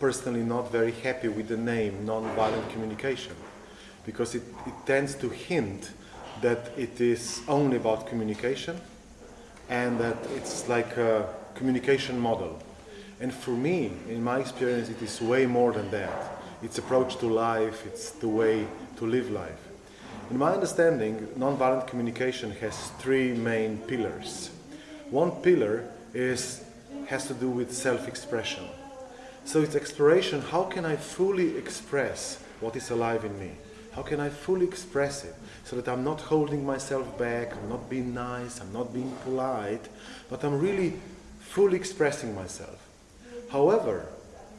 personally not very happy with the name non-violent communication because it, it tends to hint that it is only about communication and that it's like a communication model. And for me, in my experience, it is way more than that. It's approach to life, it's the way to live life. In my understanding, nonviolent communication has three main pillars. One pillar is, has to do with self-expression. So it's exploration, how can I fully express what is alive in me? How can I fully express it so that I'm not holding myself back, I'm not being nice, I'm not being polite, but I'm really fully expressing myself. However,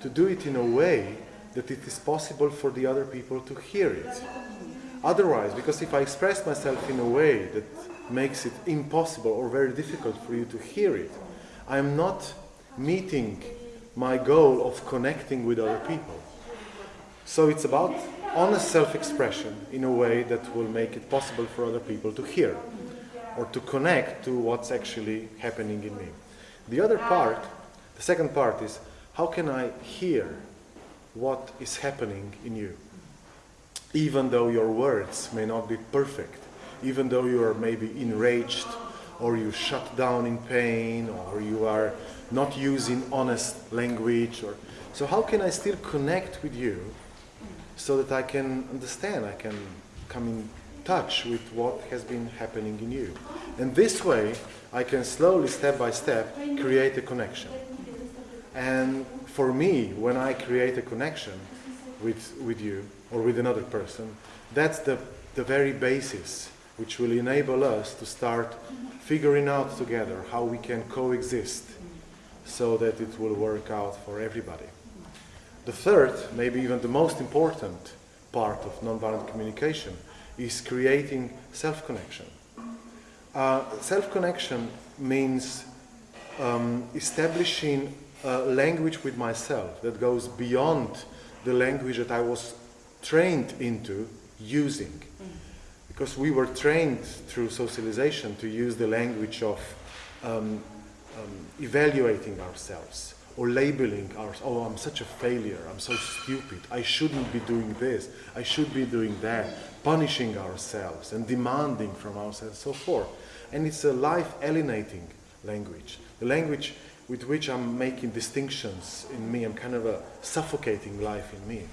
to do it in a way that it is possible for the other people to hear it. Otherwise, because if I express myself in a way that makes it impossible or very difficult for you to hear it, I'm not meeting my goal of connecting with other people. So it's about honest self-expression in a way that will make it possible for other people to hear or to connect to what's actually happening in me. The other part, the second part is how can I hear what is happening in you? Even though your words may not be perfect, even though you are maybe enraged or you shut down in pain or you are not using honest language or so how can I still connect with you so that I can understand, I can come in touch with what has been happening in you. And this way, I can slowly, step by step, create a connection. And for me, when I create a connection with, with you or with another person, that's the, the very basis which will enable us to start figuring out together how we can coexist so that it will work out for everybody. The third, maybe even the most important part of nonviolent communication is creating self-connection. Uh, self-connection means um, establishing a language with myself that goes beyond the language that I was trained into using. Because we were trained through socialization to use the language of um, um, evaluating ourselves or labeling ourselves, oh, I'm such a failure, I'm so stupid, I shouldn't be doing this, I should be doing that, punishing ourselves and demanding from ourselves, so forth. And it's a life alienating language, the language with which I'm making distinctions in me, I'm kind of a suffocating life in me.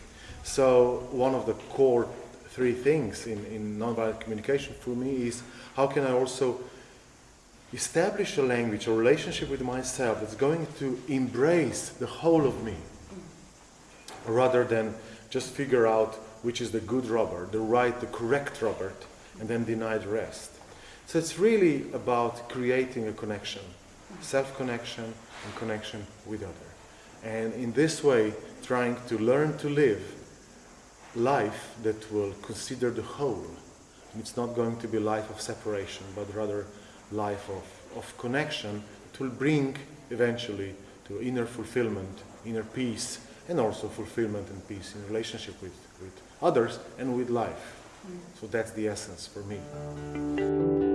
So one of the core three things in, in nonviolent communication for me is how can I also establish a language, a relationship with myself that's going to embrace the whole of me rather than just figure out which is the good Robert, the right, the correct Robert, and then deny the rest. So it's really about creating a connection, self-connection and connection with other. And in this way, trying to learn to live life that will consider the whole. And it's not going to be life of separation, but rather life of, of connection that will bring eventually to inner fulfillment, inner peace, and also fulfillment and peace in relationship with, with others and with life. Mm. So that's the essence for me.